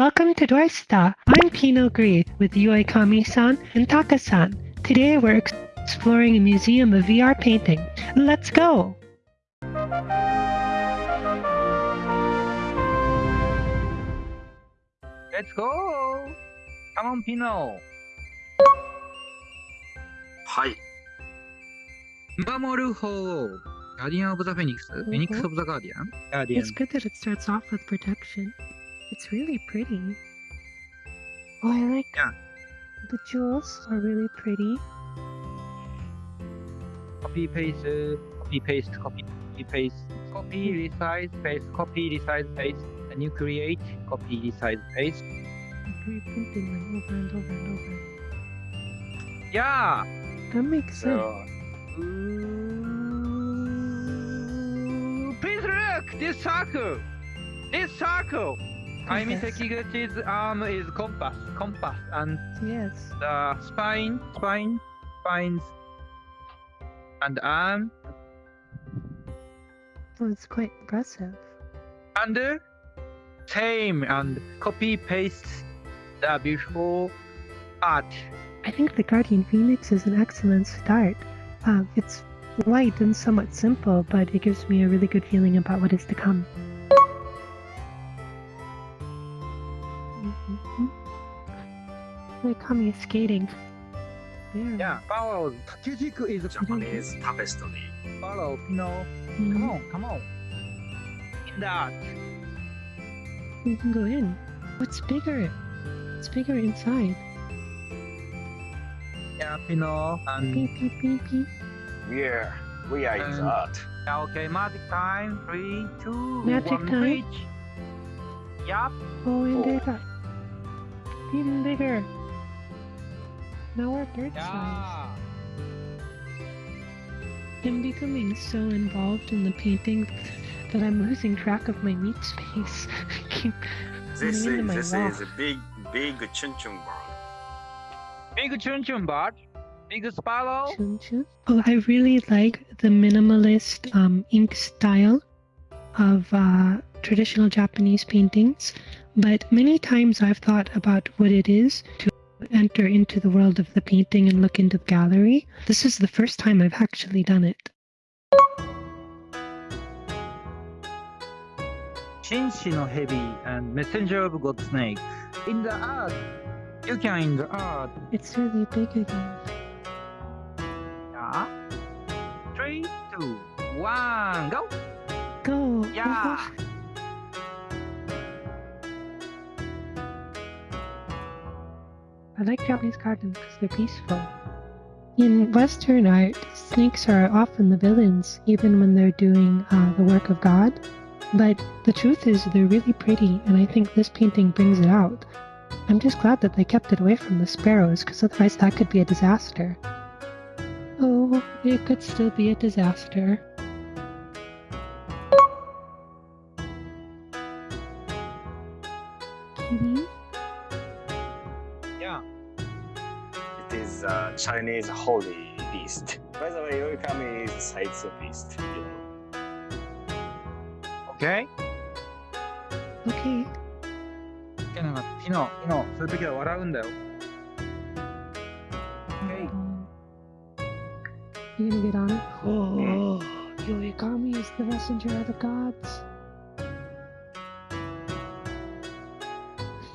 Welcome to Doorsta. I'm Pinot Gris with Yuikami-san and Taka-san. Today we're exploring a museum of VR painting. Let's go! Let's go! Come on, Pino! はい。守る方 Guardian of the Phoenix? Mhm. Phoenix of the Guardian? Guardian. It's good that it starts off with protection. It's really pretty. Oh, I like Yeah. the jewels are really pretty. Copy, paste, copy, paste, copy, paste, copy, hmm. resize, paste, copy, resize, paste. And you create, copy, resize, paste. I'm reprinting them over and over and over. Yeah! That makes sense. Please look! This circle! This circle! Compass. Sekiguchi's arm is compass, compass, and Yes. the spine, spine, spines, and arm, Well, it's quite impressive. and same, and copy paste the beautiful art. I think the Guardian Phoenix is an excellent start. Uh, it's light and somewhat simple, but it gives me a really good feeling about what is to come. Kami is skating. Yeah. Yeah, follow. Kakejiku is Japanese tapestry. follow. Pino, Mhm. come on, come on. In that. We can go in. What's bigger? It's bigger inside. Yeah, Pino, and Beep, beep, beep, beep. Yeah, we are in And- the art. Yeah, okay, magic time. Three, two, Magic one, time. reach. Yup. Oh, and Oh. bigger. Even bigger. Now we're bird size. I'm becoming so involved in the painting that I'm losing track of my meat space. Keep This is this wall. is a big big chun chun bird. Big chun chun bird. Big sparrow. Chun chun. Oh, I really like the minimalist um, ink style of uh, traditional Japanese paintings, but many times I've thought about what it is to enter into the world of the painting and look into the gallery. This is the first time I've actually done it. Shinshi no heavy and messenger of God snake. In the art. You can in the art. It's really big again. Yeah. Three, two, one, go. Go! Yeah. Like Japanese gardens because they're peaceful. In Western art, snakes are often the villains, even when they're doing uh, the work of God. But the truth is, they're really pretty, and I think this painting brings it out. I'm just glad that they kept it away from the sparrows, because otherwise that could be a disaster. Oh, it could still be a disaster. Kitty? Chinese holy beast. By the way, Yoikami is a sites beast, you know. Okay? Okay. you're 디너, 솔직히 와라운데요. Okay. You gonna get on it? Oh, Yoikami is the messenger of the gods.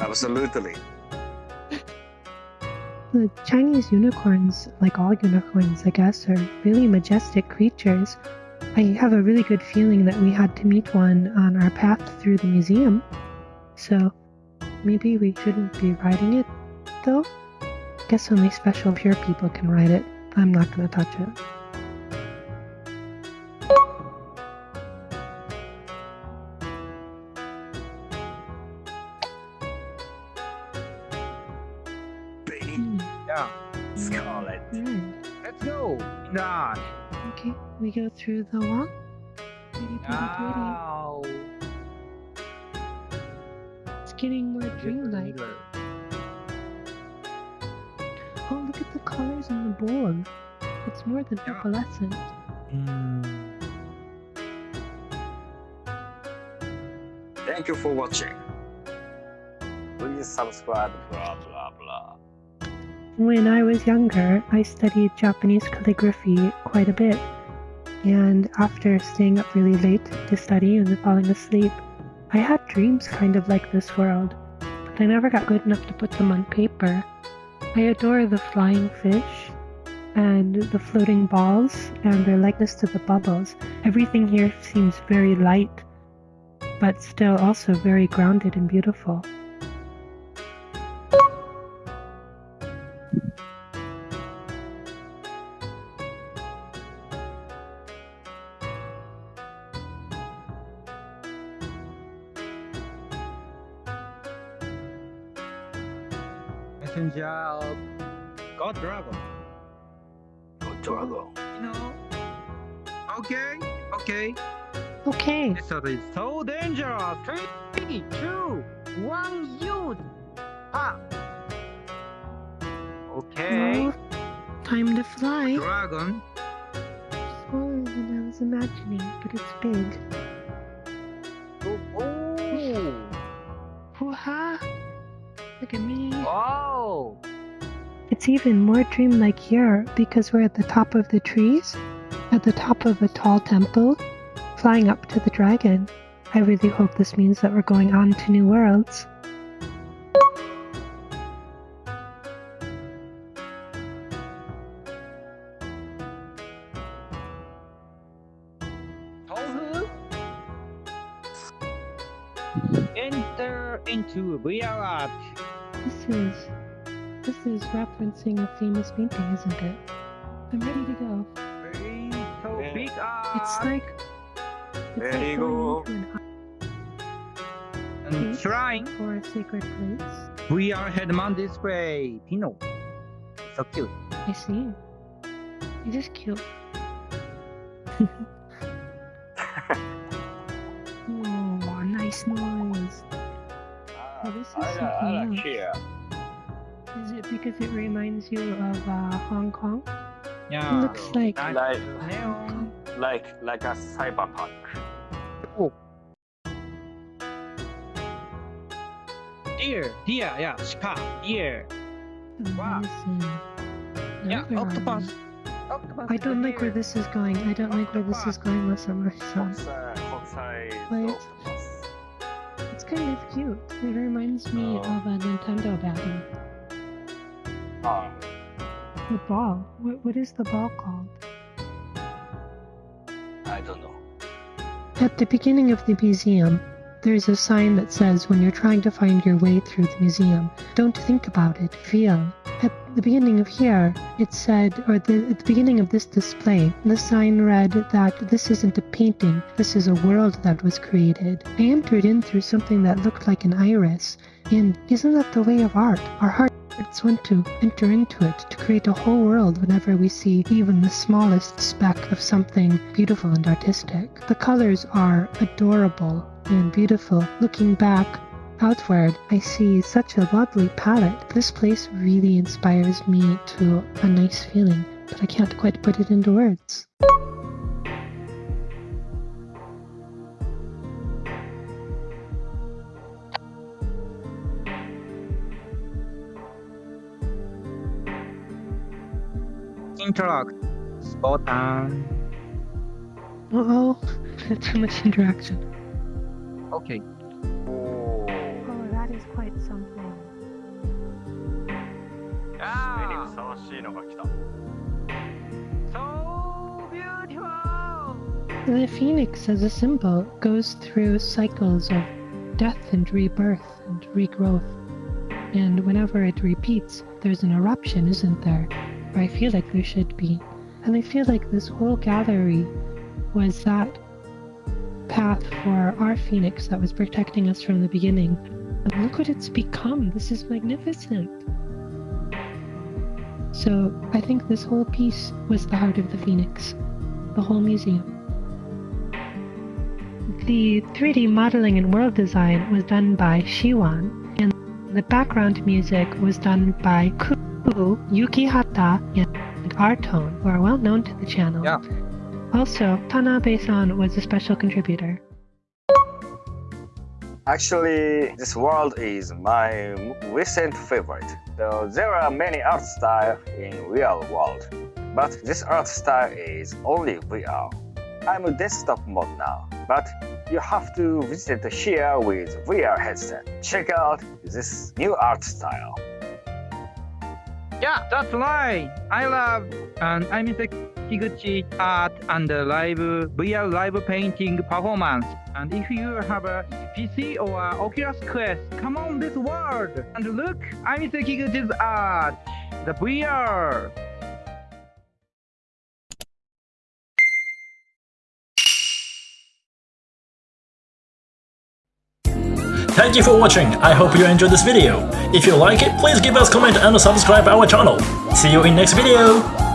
Absolutely. The Chinese unicorns, like all unicorns, I guess, are really majestic creatures. I have a really good feeling that we had to meet one on our path through the museum. So maybe we shouldn't be riding it, though? Guess only special pure people can ride it. I'm not gonna touch it. Yeah. scarlet. alright. Let's go. In the art. Okay, we go through the wall. Pretty, pretty, pretty. Wow. It's getting more dreamlike. Oh, look at the colors in the board. It's more than Yeah. opalescent. Hmm. Thank you for watching. Please subscribe, blah blah blah. When I was younger, I studied Japanese calligraphy quite a bit. And after staying up really late to study and falling asleep, I had dreams kind of like this world, but I never got good enough to put them on paper. I adore the flying fish and the floating balls and their likeness to the bubbles. Everything here seems very light, but still also very grounded and beautiful. Messenger God Dragon. God dragon. You know? Okay, okay. Okay, This earth is so dangerous. Three, two, one, you. Ah. Okay. well, time to fly. Dragon. Smaller than I was imagining, but it's big. Oh. oh. Hoo-ha! Look at me. Wow. It's even more dreamlike here because we're at the top of the trees, at the top of a tall temple, flying up to the dragon. I really hope this means that we're going on to new worlds. Enter into VR art. This is this is referencing a famous painting, isn't it? I'm ready to go. Very so Yeah. big art. It's like it's There like you going go. into an and shrine. art or a sacred place. We VR head-mount display. Pino. So cute. I see. It is cute. Oh, nice noise. Oh, this is I, something I like else. here. Is it because it reminds you of uh, Hong Kong? Yeah. It looks like Like like like a cyberpunk. Deer. Deer. Yeah. Shika. Deer. Wow. Yeah. Now where are Octopus. Octopus. I don't like where this is going. I don't like where this is going, Masama-san. Hokusai, Hokusai Wait. octopus. It's kind of cute. It reminds me Oh. of a Nintendo. Ah, The ball. What, what is the ball called? I don't know. At the beginning of the museum, there's a sign that says when you're trying to find your way through the museum, don't think about it, feel. At the beginning of here, it said, or the, at the beginning of this display, the sign read that this isn't a painting, this is a world that was created. I entered in through something that looked like an iris, and isn't that the way of art? Our hearts want to enter into it to create a whole world whenever we see even the smallest speck of something beautiful and artistic. The colors are adorable and beautiful. Looking back outward, I see such a lovely palette. This place really inspires me to a nice feeling, but I can't quite put it into words. Interact. Button. Uh oh, too much interaction. Okay quite something. Yeah. The phoenix as a symbol goes through cycles of death and rebirth and regrowth. And whenever it repeats, there's an eruption, isn't there? Or I feel like there should be. And I feel like this whole gallery was that path for our phoenix that was protecting us from the beginning. Look what it's become. This is magnificent. So I think this whole piece was the heart of the phoenix, the whole museum. The 3D modeling and world design was done by Shiwan, and the background music was done by Ku, Yukihata, and Artone, who are well known to the channel. Yeah. Also, Tanabe-san was a special contributor. Actually, this world is my recent favorite. So there are many art styles in real world, but this art style is only VR. I'm a desktop mode now, but you have to visit here with VR headset. Check out this new art style. Yeah, that's right. I love and I miss Kiguchi art and live VR live painting performance. And if you have a PC or a Oculus Quest, come on this world and look, Aimi Sekiguchi's art, the VR. Thank you for watching, I hope you enjoyed this video. If you like it, please give us comment and subscribe our channel. See you in next video!